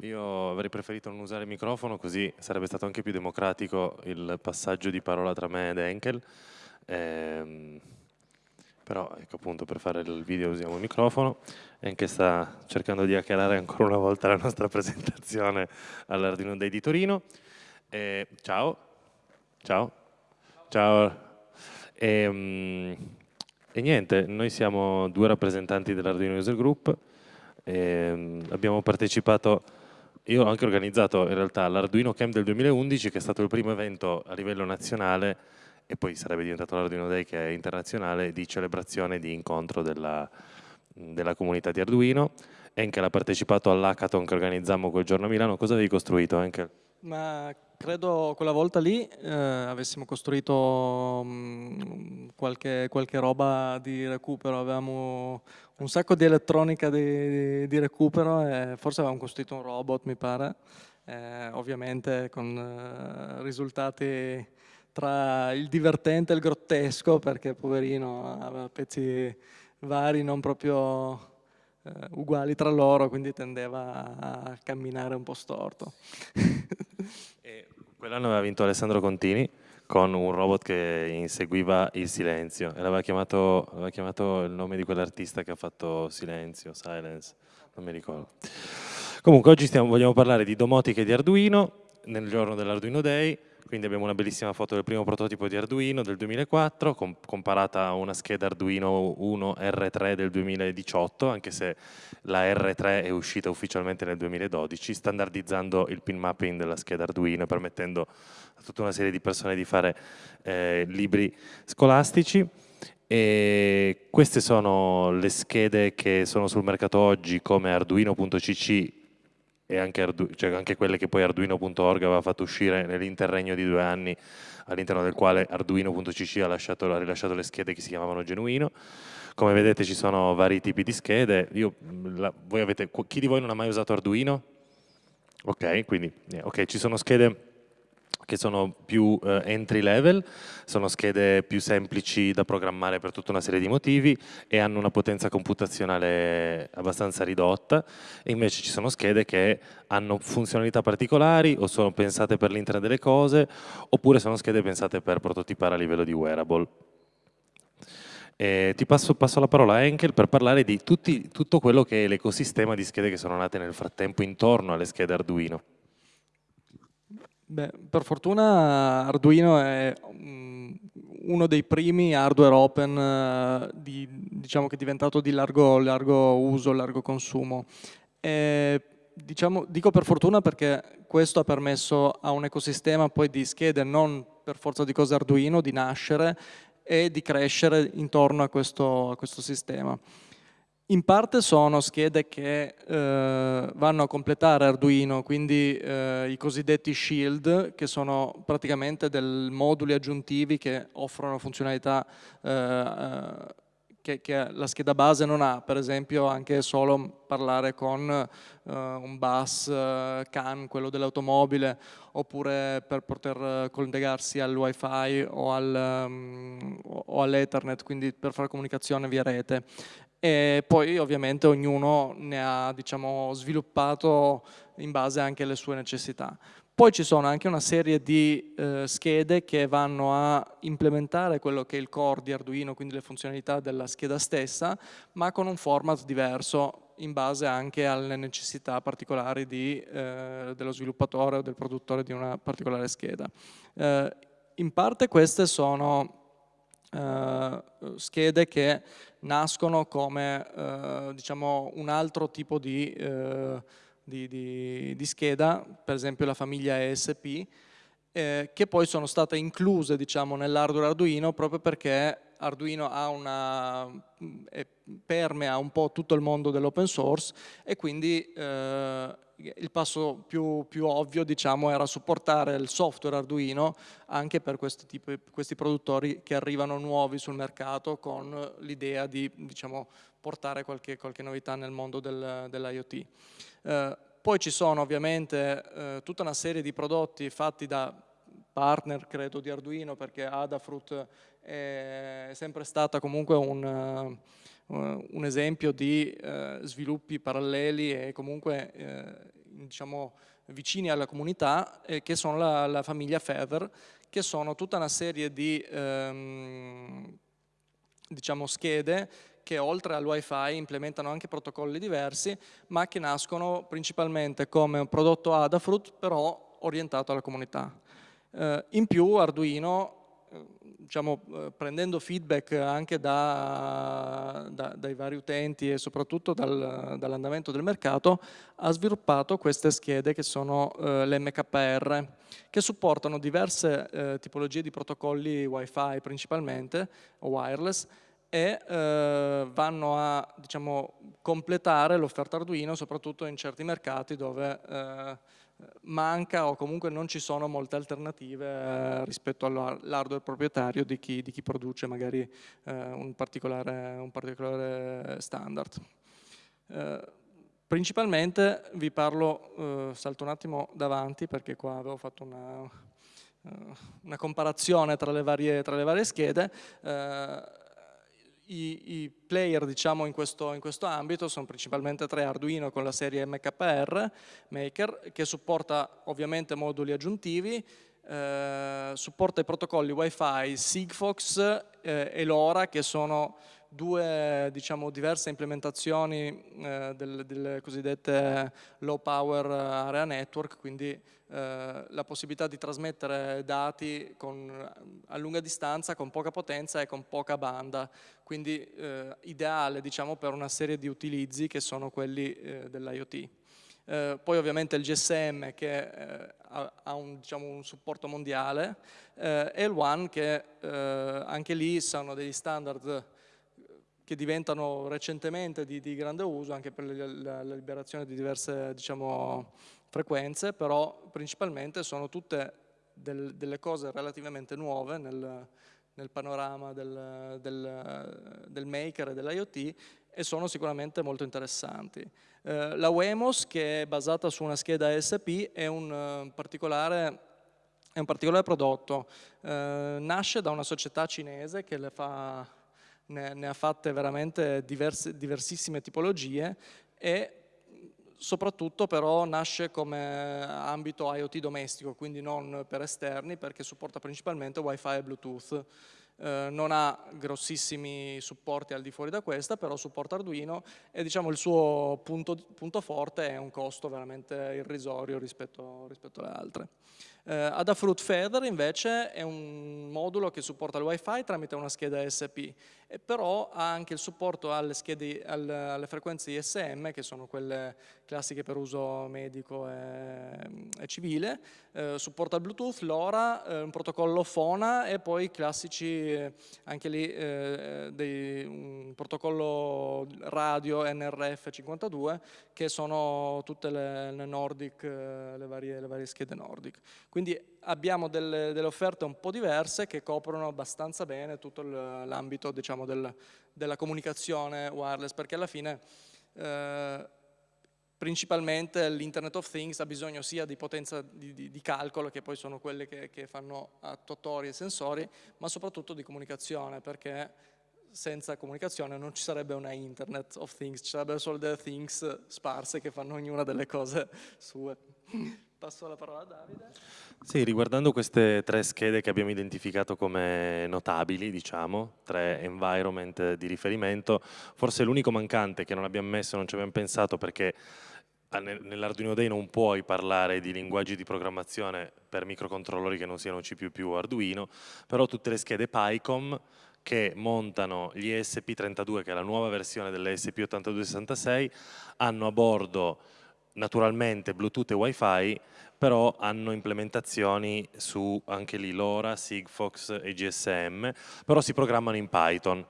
Io avrei preferito non usare il microfono così sarebbe stato anche più democratico il passaggio di parola tra me ed Enkel. Ehm, però ecco appunto per fare il video usiamo il microfono. Enkel sta cercando di hackerare ancora una volta la nostra presentazione all'Arduino Day di Torino. Eh, ciao. Ciao. Ciao. E, um, e niente, noi siamo due rappresentanti dell'Arduino User Group e, ehm, abbiamo partecipato, io ho anche organizzato in realtà l'Arduino Camp del 2011 che è stato il primo evento a livello nazionale e poi sarebbe diventato l'Arduino Day che è internazionale di celebrazione di incontro della, della comunità di Arduino. Enkel ha partecipato all'hackathon che organizzammo quel giorno a Milano. Cosa avevi costruito Enkel? Ma credo quella volta lì eh, avessimo costruito mh, mm, qualche, qualche, roba di recupero, avevamo un sacco di elettronica di, di recupero e forse avevamo costruito un robot mi pare, eh, ovviamente con eh, risultati tra il divertente e il grottesco perché poverino aveva pezzi vari, non proprio eh, uguali tra loro, quindi tendeva a camminare un po' storto. Quell'anno aveva vinto Alessandro Contini con un robot che inseguiva il silenzio e l'aveva chiamato, chiamato il nome di quell'artista che ha fatto Silenzio, Silence, non mi ricordo. Comunque oggi stiamo, vogliamo parlare di domotica e di Arduino nel giorno dell'Arduino Day quindi abbiamo una bellissima foto del primo prototipo di Arduino del 2004, com comparata a una scheda Arduino 1 R3 del 2018, anche se la R3 è uscita ufficialmente nel 2012, standardizzando il pin mapping della scheda Arduino, permettendo a tutta una serie di persone di fare eh, libri scolastici. E queste sono le schede che sono sul mercato oggi come Arduino.cc e anche, Ardu cioè anche quelle che poi Arduino.org aveva fatto uscire nell'interregno di due anni all'interno del quale Arduino.cc ha, ha, rilasciato le schede che si chiamavano Genuino. Come vedete ci sono vari tipi di schede, Io, la, avete, chi di voi non ha mai usato Arduino? Ok, quindi okay, ci sono schede che sono più eh, entry level, sono schede più semplici da programmare per tutta una serie di motivi e hanno una potenza computazionale abbastanza ridotta e invece ci sono schede che hanno funzionalità particolari o sono pensate per l'internet delle cose oppure sono schede pensate per prototipare a livello di wearable. E ti passo, passo, la parola a Enkel per parlare di tutti, tutto quello che è l'ecosistema di schede che sono nate nel frattempo intorno alle schede Arduino. Beh, per fortuna Arduino è um, uno dei primi hardware open uh, di, diciamo che è diventato di largo, largo uso, largo consumo. E, diciamo, dico per fortuna perché questo ha permesso a un ecosistema poi di schede non per forza di cose Arduino di nascere e di crescere intorno a questo, a questo sistema. In parte sono schede che eh, vanno a completare Arduino, quindi eh, i cosiddetti shield, che sono praticamente dei moduli aggiuntivi che offrono funzionalità eh, eh, che, che, la scheda base non ha, per esempio anche solo parlare con eh, un bus eh, CAN, quello dell'automobile, oppure per poter collegarsi al wifi o, al, um, o all'ethernet, quindi per fare comunicazione via rete e poi ovviamente ognuno ne ha diciamo, sviluppato in base anche alle sue necessità. Poi ci sono anche una serie di eh, schede che vanno a implementare quello che è il core di Arduino, quindi le funzionalità della scheda stessa, ma con un format diverso in base anche alle necessità particolari di, eh, dello sviluppatore o del produttore di una particolare scheda. Eh, in parte queste sono eh, schede che nascono come eh, diciamo, un altro tipo di, eh, di, di, di, scheda, per esempio la famiglia ESP, eh, che poi sono state incluse diciamo, nell'hardware Arduino proprio perché Arduino ha una, permea un po' tutto il mondo dell'open source e quindi eh, il passo più, più ovvio diciamo, era supportare il software Arduino anche per questi, tipi, questi produttori che arrivano nuovi sul mercato con l'idea di diciamo, portare qualche, qualche, novità nel mondo del, dell'IoT. Eh, poi ci sono ovviamente eh, tutta una serie di prodotti fatti da partner credo di Arduino perché Adafruit è sempre stata comunque un un esempio di eh, sviluppi paralleli e comunque eh, diciamo, vicini alla comunità, eh, che sono la, la, famiglia Feather, che sono tutta una serie di ehm, diciamo, schede che oltre al wifi implementano anche protocolli diversi, ma che nascono principalmente come un prodotto Adafruit, però orientato alla comunità. Eh, in più Arduino diciamo, eh, prendendo feedback anche da, da, dai vari utenti e soprattutto dal, dall'andamento del mercato, ha sviluppato queste schede che sono eh, l'MKR, che supportano diverse eh, tipologie di protocolli Wi-Fi principalmente, o wireless, e eh, vanno a diciamo, completare l'offerta Arduino soprattutto in certi mercati dove eh, manca o comunque non ci sono molte alternative eh, rispetto all'hardware proprietario di chi, di chi, produce magari eh, un, particolare, un, particolare, standard. Eh, principalmente vi parlo, eh, salto un attimo davanti perché qua avevo fatto una, una comparazione tra le varie, tra le varie schede, eh, i, i player diciamo, in, questo, in, questo, ambito sono principalmente tre Arduino con la serie MKR Maker che supporta ovviamente moduli aggiuntivi, eh, supporta i protocolli Wi-Fi Sigfox eh, e LoRa che sono due diciamo, diverse implementazioni eh, delle, delle, cosiddette low power area network, quindi eh, la possibilità di trasmettere dati con, a lunga distanza, con poca potenza e con poca banda, quindi eh, ideale diciamo, per una serie di utilizzi che sono quelli eh, dell'IoT. Eh, poi ovviamente il GSM che eh, ha, ha un, diciamo, un, supporto mondiale eh, e il One che eh, anche lì sono degli standard che diventano recentemente di, di grande uso anche per la, la liberazione di diverse diciamo, frequenze, però principalmente sono tutte del, delle cose relativamente nuove nel, nel panorama del, del, del, maker e dell'IoT e sono sicuramente molto interessanti. Eh, la Wemos, che è basata su una scheda ASP, è un, uh, particolare, è un particolare, prodotto. Eh, nasce da una società cinese che fa ne, ne ha fatte veramente diverse, diversissime tipologie e soprattutto però nasce come ambito IoT domestico, quindi non per esterni, perché supporta principalmente Wi-Fi e Bluetooth. Eh, non ha grossissimi supporti al di fuori da questa, però supporta Arduino e diciamo il suo punto, punto forte è un costo veramente irrisorio rispetto, rispetto alle altre. Eh, Adafruit Feather invece è un modulo che supporta il Wi-Fi tramite una scheda SP, e però ha anche il supporto alle, schede, alle, frequenze ISM, che sono quelle classiche per uso medico e, e civile, eh, supporta il Bluetooth, LoRa, eh, un protocollo FONA e poi classici, eh, anche lì, eh, dei, un protocollo radio NRF52, che sono tutte le, le Nordic, eh, le varie, le varie schede Nordic. Quindi abbiamo delle, delle, offerte un po' diverse che coprono abbastanza bene tutto l'ambito diciamo, del, della comunicazione wireless, perché alla fine eh, principalmente l'Internet of Things ha bisogno sia di potenza di, di, di calcolo, che poi sono quelle che, che, fanno attuatori e sensori, ma soprattutto di comunicazione, perché senza comunicazione non ci sarebbe una Internet of Things, ci sarebbero solo delle things sparse che fanno ognuna delle cose sue. Passo la parola a Davide. Sì, riguardando queste tre schede che abbiamo identificato come notabili, diciamo, tre environment di riferimento, forse l'unico mancante che non abbiamo messo, non ci abbiamo pensato perché nell'Arduino Day non puoi parlare di linguaggi di programmazione per microcontrollori che non siano C++ o Arduino, però tutte le schede PyCom che montano gli ESP32, che è la nuova versione dell'ESP8266, hanno a bordo naturalmente Bluetooth e Wi-Fi, però hanno implementazioni su anche lì LoRa, Sigfox e GSM, però si programmano in Python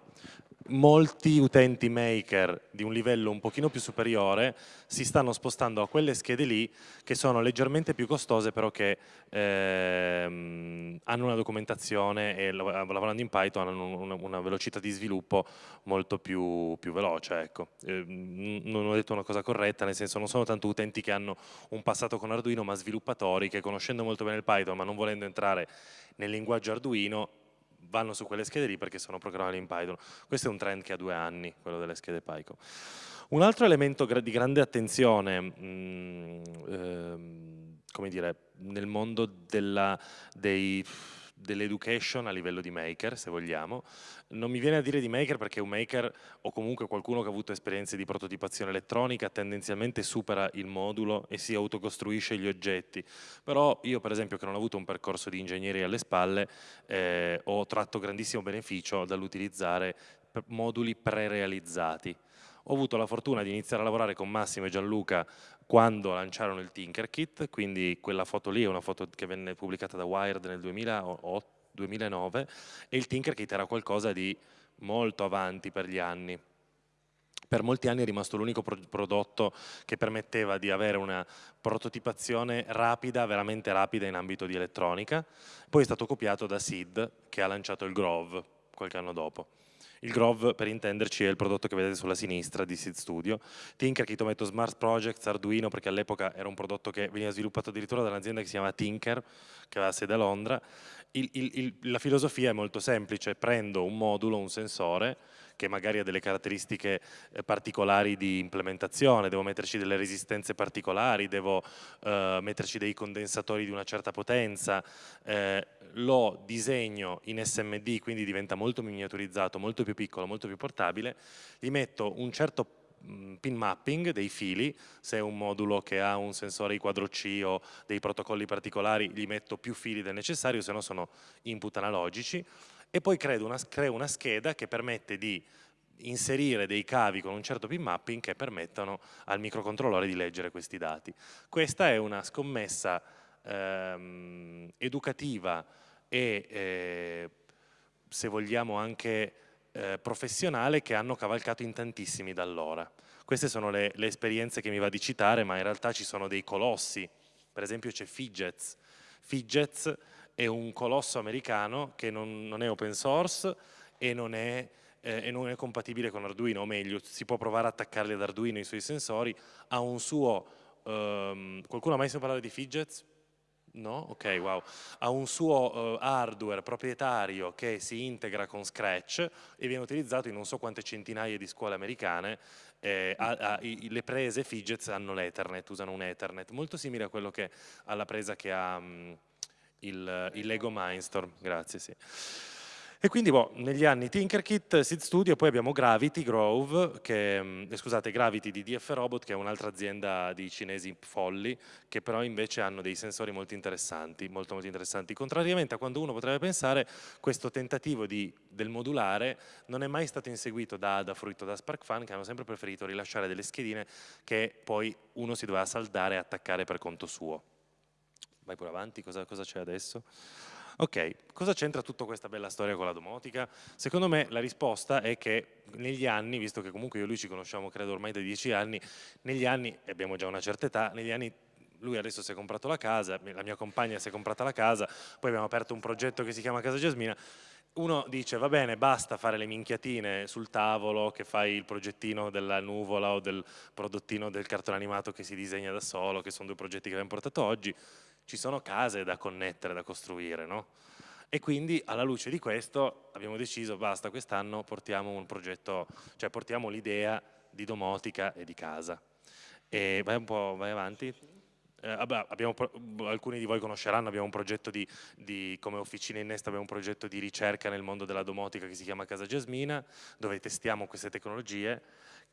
molti utenti maker di un livello un pochino più superiore si stanno spostando a quelle schede lì che sono leggermente più costose però che ehm, hanno una documentazione e lavorando in Python hanno una, una velocità di sviluppo molto più, più veloce. Ecco. Eh, non ho detto una cosa corretta, nel senso non sono tanto utenti che hanno un passato con Arduino ma sviluppatori che conoscendo molto bene il Python ma non volendo entrare nel linguaggio Arduino vanno su quelle schede lì perché sono programmabili in Python. Questo è un trend che ha due anni, quello delle schede PyCon. Un altro elemento di grande attenzione mh, mm, ehm, come dire, nel mondo della, dei dell'education a livello di maker, se vogliamo. Non mi viene a dire di maker perché un maker o comunque qualcuno che ha avuto esperienze di prototipazione elettronica tendenzialmente supera il modulo e si autocostruisce gli oggetti. Però io per esempio che non ho avuto un percorso di ingegneria alle spalle eh, ho tratto grandissimo beneficio dall'utilizzare moduli pre-realizzati. Ho avuto la fortuna di iniziare a lavorare con Massimo e Gianluca quando lanciarono il Tinkerkit, quindi quella foto lì è una foto che venne pubblicata da Wired nel 2008, 2009 e il Tinkerkit era qualcosa di molto avanti per gli anni. Per molti anni è rimasto l'unico pro prodotto che permetteva di avere una prototipazione rapida, veramente rapida in ambito di elettronica, poi è stato copiato da SID che ha lanciato il Grove qualche anno dopo. Il Grove, per intenderci, è il prodotto che vedete sulla sinistra di Seed Studio. Tinker, Kitometto Smart Projects, Arduino, perché all'epoca era un prodotto che veniva sviluppato addirittura da un'azienda che si chiama Tinker, che aveva sede a Londra. Il, il, il, la filosofia è molto semplice, prendo un modulo, un sensore, che magari ha delle caratteristiche eh, particolari di implementazione, devo metterci delle resistenze particolari, devo eh, metterci dei condensatori di una certa potenza, eh, lo disegno in SMD, quindi diventa molto miniaturizzato, molto più piccolo, molto più portabile, gli metto un certo mm, pin mapping dei fili, se è un modulo che ha un sensore I quadro C o dei protocolli particolari gli metto più fili del necessario, se no sono input analogici, e poi creo una, creo una scheda che permette di inserire dei cavi con un certo pin mapping che permettano al microcontrollore di leggere questi dati. Questa è una scommessa ehm, educativa e eh, se vogliamo anche eh, professionale che hanno cavalcato in tantissimi da allora. Queste sono le, le esperienze che mi va di citare, ma in realtà ci sono dei colossi, per esempio c'è Fidgets. Fidgets è un colosso americano che non, non è open source e non è, eh, e non è, compatibile con Arduino, o meglio, si può provare ad attaccarli ad Arduino i suoi sensori, ha un suo, um, qualcuno ha mai sentito parlare di Fidgets? No? Ok, wow. Ha un suo uh, hardware proprietario che si integra con Scratch e viene utilizzato in non so quante centinaia di scuole americane. Eh, a, a, i, le prese Fidgets hanno l'Ethernet, usano un Ethernet, molto simile a quello che alla presa che ha... Um, il, il Lego Mindstorm, grazie, sì. E quindi boh, negli anni Tinkerkit, Seed Studio, poi abbiamo Gravity Grove, che, mm, eh, scusate, Gravity di DF Robot, che è un'altra azienda di cinesi folli, che però invece hanno dei sensori molto interessanti, molto molto interessanti. Contrariamente a quando uno potrebbe pensare, questo tentativo di, del modulare non è mai stato inseguito da Ada, Fruito, da SparkFun, che hanno sempre preferito rilasciare delle schedine che poi uno si doveva saldare e attaccare per conto suo. Vai pure avanti, cosa c'è adesso? Ok, cosa c'entra tutta questa bella storia con la domotica? Secondo me la risposta è che negli anni, visto che comunque io e lui ci conosciamo credo ormai da dieci anni, negli anni, e abbiamo già una certa età, negli anni lui adesso si è comprato la casa, la mia compagna si è comprata la casa, poi abbiamo aperto un progetto che si chiama Casa Giasmina, uno dice va bene basta fare le minchiatine sul tavolo che fai il progettino della nuvola o del prodottino del cartone animato che si disegna da solo che sono due progetti che abbiamo portato oggi ci sono case da connettere, da costruire, no? E quindi alla luce di questo abbiamo deciso, basta, quest'anno portiamo un progetto, cioè portiamo l'idea di domotica e di casa. E vai un po', vai avanti. Eh, abbiamo, alcuni di voi conosceranno, abbiamo un progetto di, di, come Officina Innesta, abbiamo un progetto di ricerca nel mondo della domotica che si chiama Casa Giasmina, dove testiamo queste tecnologie.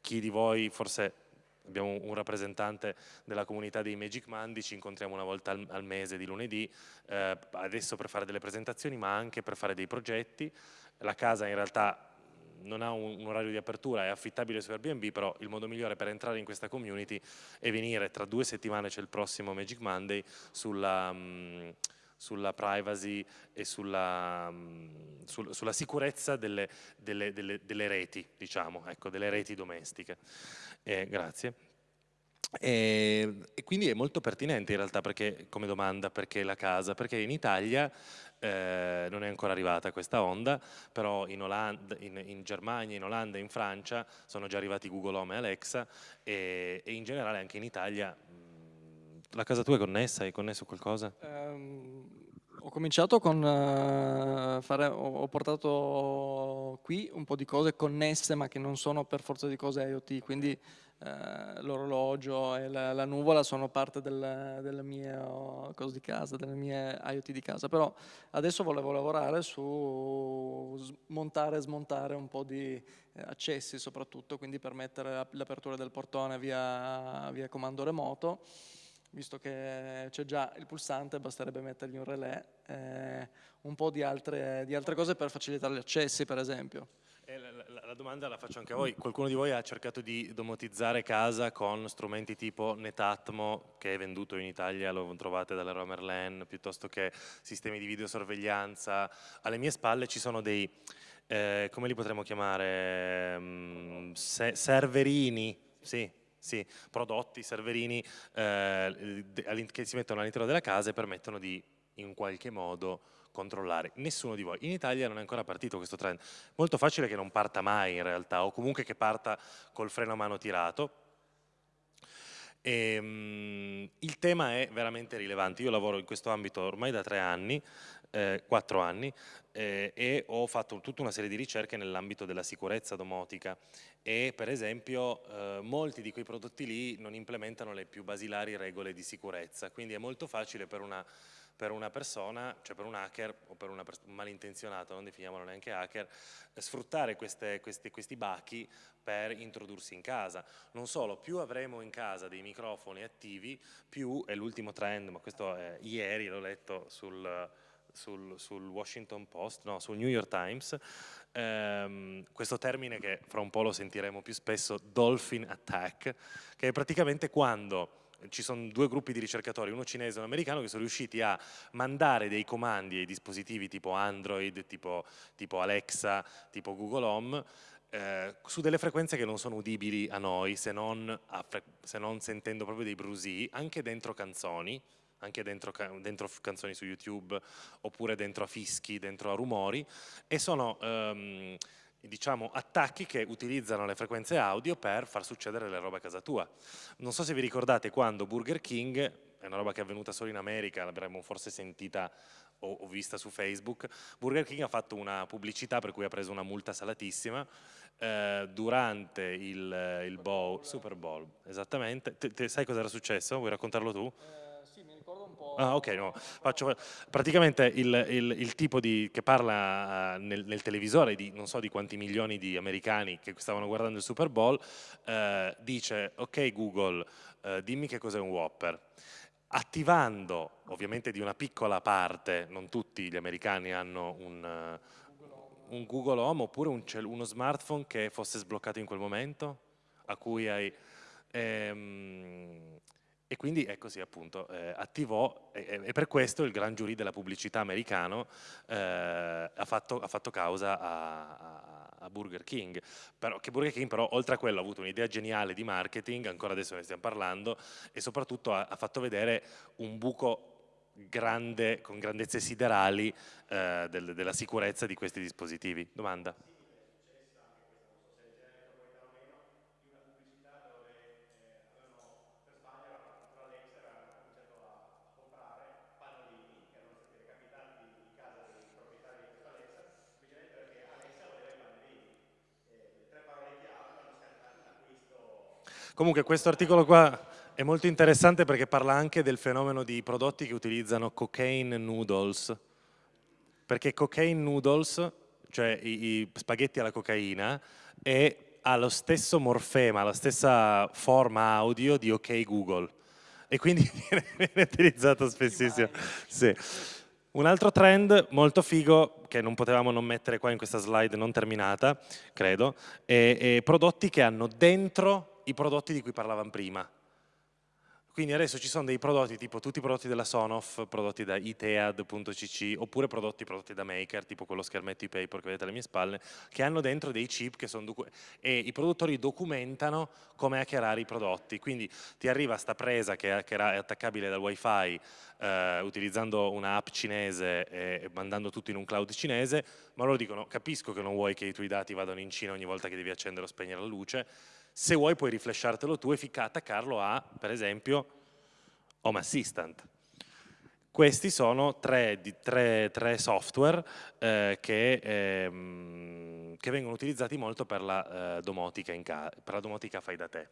Chi di voi forse abbiamo un rappresentante della comunità dei Magic Monday, ci incontriamo una volta al, al mese di lunedì, eh, adesso per fare delle presentazioni ma anche per fare dei progetti. La casa in realtà non ha un, un, orario di apertura, è affittabile su Airbnb, però il modo migliore per entrare in questa community è venire, tra due settimane c'è il prossimo Magic Monday, sulla, mh, mm, sulla privacy e sulla, mh, mm, sul, sulla sicurezza delle, delle, delle, delle, reti, diciamo, ecco, delle reti domestiche. Eh, grazie. E, e, quindi è molto pertinente in realtà perché, come domanda perché la casa, perché in Italia eh, non è ancora arrivata questa onda, però in, Olanda, in, in, Germania, in Olanda in Francia sono già arrivati Google Home e Alexa e, e in generale anche in Italia. La casa tua è connessa? Hai connesso qualcosa? Um, Ho cominciato con uh, fare, ho, ho, portato qui un po' di cose connesse ma che non sono per forza di cose IoT, quindi uh, l'orologio e la, la, nuvola sono parte del, delle mie cose di casa, delle mie IoT di casa, però adesso volevo lavorare su montare e smontare un po' di eh, accessi soprattutto, quindi permettere l'apertura del portone via, via comando remoto visto che c'è già il pulsante, basterebbe mettergli un relè, eh, un po' di altre, di altre, cose per facilitare gli accessi, per esempio. Eh, la, la, la, domanda la faccio anche a voi. Qualcuno di voi ha cercato di domotizzare casa con strumenti tipo Netatmo, che è venduto in Italia, lo trovate dalla Romerland, piuttosto che sistemi di videosorveglianza. Alle mie spalle ci sono dei, eh, come li potremmo chiamare, um, se serverini, sì, sì, prodotti, serverini eh, che si mettono all'interno della casa e permettono di in qualche modo controllare. Nessuno di voi. In Italia non è ancora partito questo trend. Molto facile che non parta mai in realtà, o comunque che parta col freno a mano tirato. E, um, il tema è veramente rilevante. Io lavoro in questo ambito ormai da tre anni, eh, quattro anni, eh, e ho fatto tutta una serie di ricerche nell'ambito della sicurezza domotica e per esempio eh, molti di quei prodotti lì non implementano le più basilari regole di sicurezza, quindi è molto facile per una, per una persona, cioè per un hacker o per un malintenzionato, non definiamolo neanche hacker, sfruttare queste, questi, questi bachi per introdursi in casa. Non solo, più avremo in casa dei microfoni attivi, più è l'ultimo trend, ma questo è, ieri l'ho letto sul sul, sul, Washington Post, no, sul New York Times, ehm, questo termine che fra un po' lo sentiremo più spesso, dolphin attack, che è praticamente quando ci sono due gruppi di ricercatori, uno cinese e uno americano, che sono riusciti a mandare dei comandi ai dispositivi tipo Android, tipo, tipo Alexa, tipo Google Home, eh, su delle frequenze che non sono udibili a noi, se non, a se non sentendo proprio dei brusii, anche dentro canzoni, anche dentro, dentro, canzoni su YouTube oppure dentro a fischi, dentro a rumori e sono um, diciamo, attacchi che utilizzano le frequenze audio per far succedere le robe a casa tua. Non so se vi ricordate quando Burger King, è una roba che è avvenuta solo in America, l'avremmo forse sentita o, o, vista su Facebook, Burger King ha fatto una pubblicità per cui ha preso una multa salatissima eh, durante il, il bowl, Super Bowl, esattamente. Te, te sai cosa era successo? Vuoi raccontarlo tu? Eh, Ah, ok, no. Faccio, praticamente il, il, il, tipo di, che parla uh, nel, nel, televisore di non so di quanti milioni di americani che stavano guardando il Super Bowl uh, dice ok Google uh, dimmi che cos'è un Whopper attivando ovviamente di una piccola parte, non tutti gli americani hanno un, un Google Home oppure un, uno smartphone che fosse sbloccato in quel momento a cui hai ehm, e quindi è così appunto, eh, attivò e, e, per questo il gran giurì della pubblicità americano eh, ha, fatto, ha, fatto, causa a, a, Burger King, però, che Burger King però oltre a quello ha avuto un'idea geniale di marketing, ancora adesso ne stiamo parlando, e soprattutto ha, ha fatto vedere un buco grande, con grandezze siderali eh, del, della sicurezza di questi dispositivi. Domanda? Comunque questo articolo qua è molto interessante perché parla anche del fenomeno di prodotti che utilizzano cocaine noodles, perché cocaine noodles, cioè i, i spaghetti alla cocaina, è, ha lo stesso morfema, la stessa forma audio di OK Google e quindi viene utilizzato spessissimo. Sì. Un altro trend molto figo che non potevamo non mettere qua in questa slide non terminata, credo, è, è prodotti che hanno dentro i prodotti di cui parlavamo prima. Quindi adesso ci sono dei prodotti tipo tutti i prodotti della Sonoff, prodotti da itead.cc, oppure prodotti prodotti da Maker, tipo quello schermetto e-paper che vedete alle mie spalle, che hanno dentro dei chip che sono e i produttori documentano come hackerare i prodotti. Quindi ti arriva sta presa che è attaccabile dal wifi eh, utilizzando un'app cinese e mandando tutto in un cloud cinese, ma loro dicono capisco che non vuoi che i tuoi dati vadano in Cina ogni volta che devi accendere o spegnere la luce, se vuoi puoi riflashartelo tu e attaccarlo a, per esempio, Home Assistant. Questi sono tre, tre, tre software eh, che, ehm, che, vengono utilizzati molto per la, eh, domotica, per la domotica fai da te.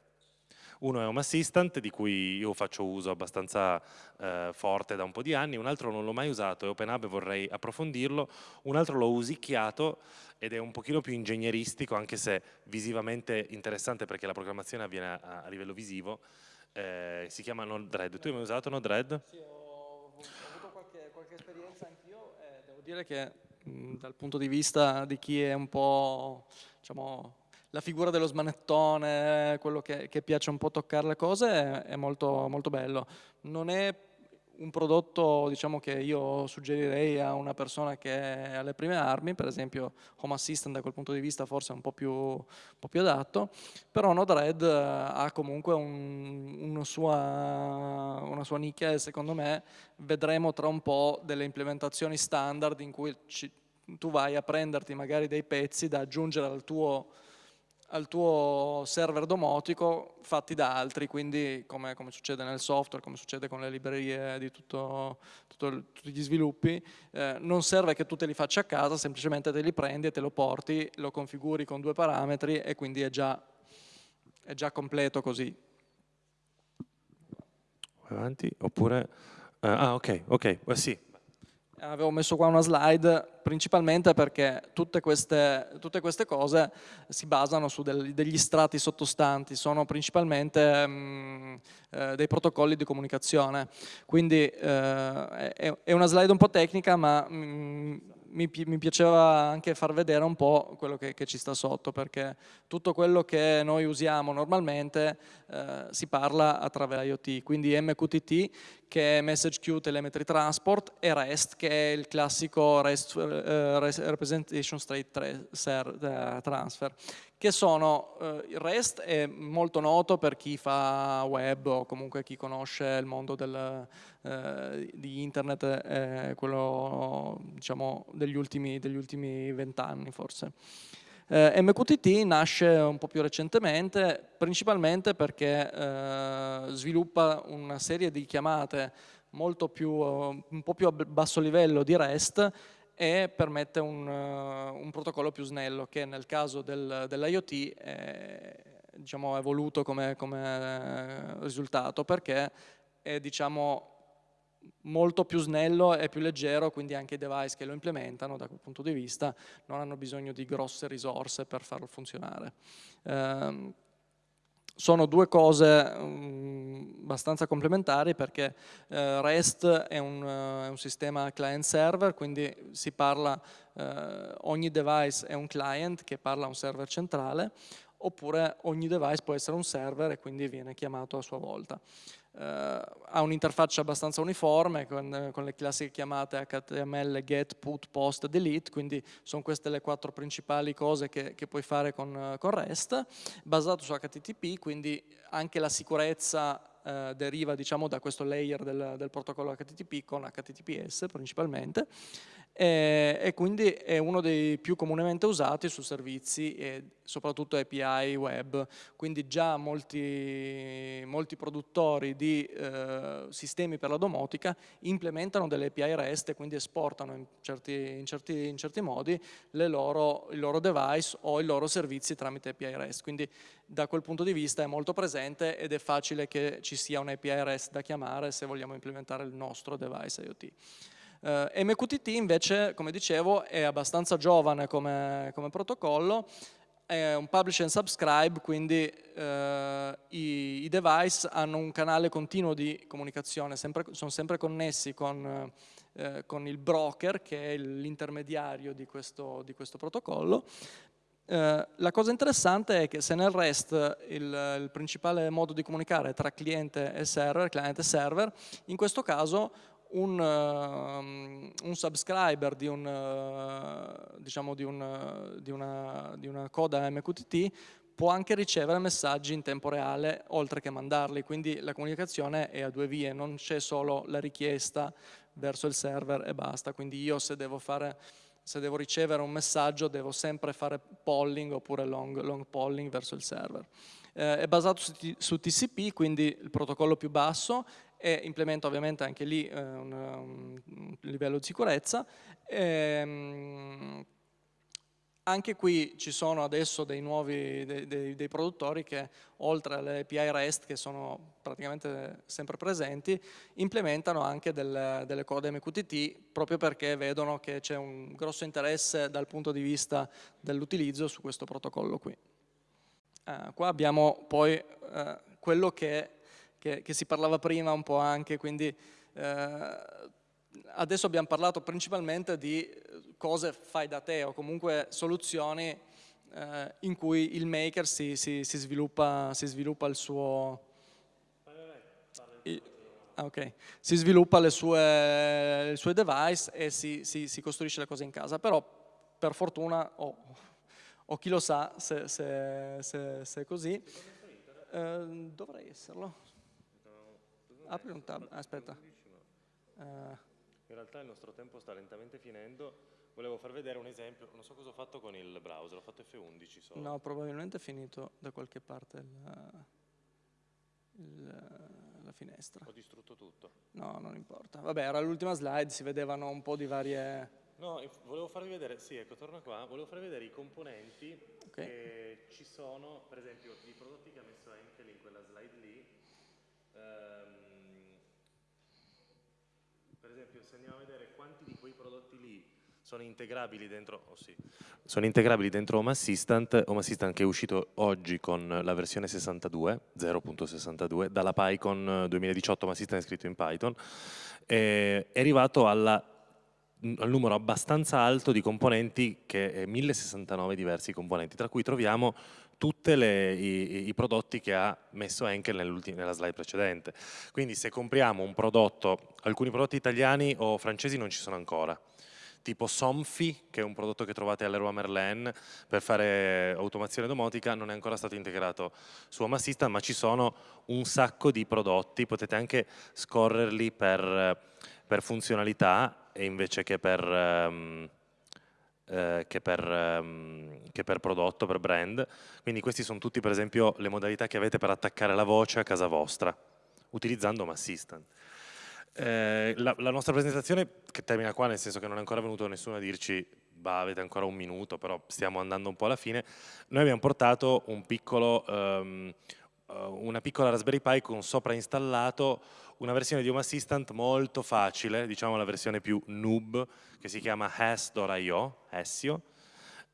Uno è Home Assistant, di cui io faccio uso abbastanza eh, forte da un po' di anni, un altro non l'ho mai usato, è OpenHub e vorrei approfondirlo, un altro l'ho usicchiato ed è un pochino più ingegneristico, anche se visivamente interessante perché la programmazione avviene a, a livello visivo, eh, si chiama Node-RED. Tu hai mai usato Node-RED? Sì, ho, avuto qualche, qualche esperienza anch'io e devo dire che mh, dal punto di vista di chi è un po' diciamo, la figura dello smanettone, quello che, che, piace un po' toccare le cose, è, è molto, molto bello. Non è un prodotto diciamo, che io suggerirei a una persona che è alle prime armi, per esempio Home Assistant da quel punto di vista forse è un po' più, un po più adatto, però Node-RED eh, ha comunque un, una, sua, una, sua, nicchia e secondo me vedremo tra un po' delle implementazioni standard in cui ci, tu vai a prenderti magari dei pezzi da aggiungere al tuo al tuo server domotico fatti da altri, quindi come, come, succede nel software, come succede con le librerie di tutto, tutto, tutti gli sviluppi, eh, non serve che tu te li faccia a casa, semplicemente te li prendi e te lo porti, lo configuri con due parametri e quindi è già, è già completo così. Avanti, oppure... Uh, ah ok, ok, well, sì, avevo messo qua una slide principalmente perché tutte queste, tutte queste cose si basano su del, degli strati sottostanti, sono principalmente mh, mm, eh, dei protocolli di comunicazione. Quindi eh, è, è, una slide un po' tecnica ma mh, mm, mi, mi, piaceva anche far vedere un po' quello che, che, ci sta sotto perché tutto quello che noi usiamo normalmente eh, si parla attraverso IoT, quindi MQTT che è Message Queue Telemetry Transport e REST che è il classico REST, uh, Representation State eh, Transfer che sono, il REST è molto noto per chi fa web o comunque chi conosce il mondo del, uh, di internet, eh, quello diciamo degli ultimi vent'anni forse. Eh, MQTT nasce un po' più recentemente, principalmente perché eh, sviluppa una serie di chiamate più, un po' più a basso livello di REST e permette un, un protocollo più snello che nel caso del, dell'IoT è diciamo, evoluto come, come risultato perché è diciamo, molto più snello e più leggero, quindi anche i device che lo implementano da quel punto di vista non hanno bisogno di grosse risorse per farlo funzionare. Eh, sono due cose um, abbastanza complementari perché eh, REST è un, uh, è un, sistema client-server, quindi si parla, eh, ogni device è un client che parla a un server centrale, oppure ogni device può essere un server e quindi viene chiamato a sua volta. Uh, ha un'interfaccia abbastanza uniforme con, con, le classiche chiamate HTML, get, put, post, delete, quindi sono queste le quattro principali cose che, che puoi fare con, con, REST, basato su HTTP, quindi anche la sicurezza uh, deriva diciamo, da questo layer del, del protocollo HTTP con HTTPS principalmente e, e, quindi è uno dei più comunemente usati su servizi e soprattutto API web, quindi già molti, molti produttori di eh, sistemi per la domotica implementano delle API REST e quindi esportano in certi, in certi, in certi modi loro, il loro device o i loro servizi tramite API REST, quindi da quel punto di vista è molto presente ed è facile che ci sia un API REST da chiamare se vogliamo implementare il nostro device IoT. Eh, MQTT invece, come dicevo, è abbastanza giovane come, come protocollo, è un publish and subscribe, quindi uh, i, i, device hanno un canale continuo di comunicazione, sempre, sono sempre connessi con, uh, con, il broker, che è l'intermediario di di questo protocollo, Uh, la cosa interessante è che se nel REST il, il, principale modo di comunicare è tra cliente e server, cliente e server, in questo caso un, uh, un subscriber di, un, uh, diciamo di, un, di, una, di una coda MQTT può anche ricevere messaggi in tempo reale oltre che mandarli, quindi la comunicazione è a due vie, non c'è solo la richiesta verso il server e basta, quindi io se devo, fare, se devo ricevere un messaggio devo sempre fare polling oppure long, long polling verso il server. Eh, è basato su, su TCP, quindi il protocollo più basso, e implementa ovviamente anche lì eh, un, un, livello di sicurezza. Ehm, anche qui ci sono adesso dei nuovi dei, dei, dei, produttori che oltre alle API REST che sono praticamente sempre presenti implementano anche del, delle code MQTT proprio perché vedono che c'è un grosso interesse dal punto di vista dell'utilizzo su questo protocollo qui. Uh, qua abbiamo poi uh, quello che, che, che, si parlava prima un po' anche, quindi uh, adesso abbiamo parlato principalmente di cose fai da te o comunque soluzioni eh, in cui il maker si, si, si, sviluppa, si sviluppa, il suo... Ah, okay. Si sviluppa le sue, le sue device e si, costruisce le cose in casa, però per fortuna, o, o chi lo sa se, se, se, se è così, eh, dovrei esserlo. Apri un tab, aspetta. Uh, in realtà il nostro tempo sta lentamente finendo, Volevo far vedere un esempio, non so cosa ho fatto con il browser, ho fatto F11 solo. No, probabilmente è finito da qualche parte il, il, la finestra. Ho distrutto tutto. No, non importa. Vabbè, era l'ultima slide, si vedevano un po' di varie... No, volevo farvi vedere, sì, ecco, torno qua, volevo farvi vedere i componenti okay. che ci sono, per esempio, i prodotti che ha messo Enkel in quella slide lì. Ehm, per esempio, se andiamo a vedere quanti di quei prodotti lì sono integrabili dentro, oh sì, sono integrabili dentro Home Assistant, Home Assistant che è uscito oggi con la versione 62, 0.62, dalla PyCon 2018 Home Assistant è scritto in Python, è arrivato alla al numero abbastanza alto di componenti, che è 1069 diversi componenti, tra cui troviamo tutti i, i, prodotti che ha messo Henkel nella slide precedente. Quindi se compriamo un prodotto, alcuni prodotti italiani o francesi non ci sono ancora, tipo Somfy, che è un prodotto che trovate all'Eroa Merlin per fare automazione domotica, non è ancora stato integrato su Home Assistant, ma ci sono un sacco di prodotti, potete anche scorrerli per, per funzionalità invece che per... Um, eh, che, per, um, che, per, prodotto, per brand. Quindi questi sono tutti per esempio le modalità che avete per attaccare la voce a casa vostra, utilizzando Home Assistant. Eh, la, la, nostra presentazione, che termina qua, nel senso che non è ancora venuto nessuno a dirci bah, avete ancora un minuto, però stiamo andando un po' alla fine, noi abbiamo portato un piccolo, um, una piccola Raspberry Pi con sopra installato una versione di Home Assistant molto facile, diciamo la versione più noob, che si chiama Has.io, Hessio,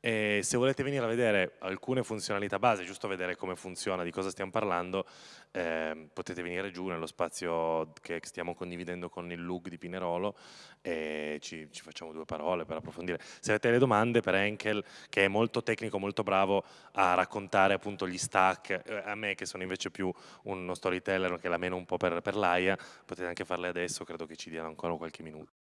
e se volete venire a vedere alcune funzionalità base, giusto vedere come funziona, di cosa stiamo parlando, eh, potete venire giù nello spazio che stiamo condividendo con il LUG di Pinerolo e ci, ci, facciamo due parole per approfondire. Se avete delle domande per Enkel, che è molto tecnico, molto bravo a raccontare appunto gli stack, eh, a me che sono invece più uno storyteller che la meno un po' per, per l'AIA, potete anche farle adesso, credo che ci diano ancora qualche minuto.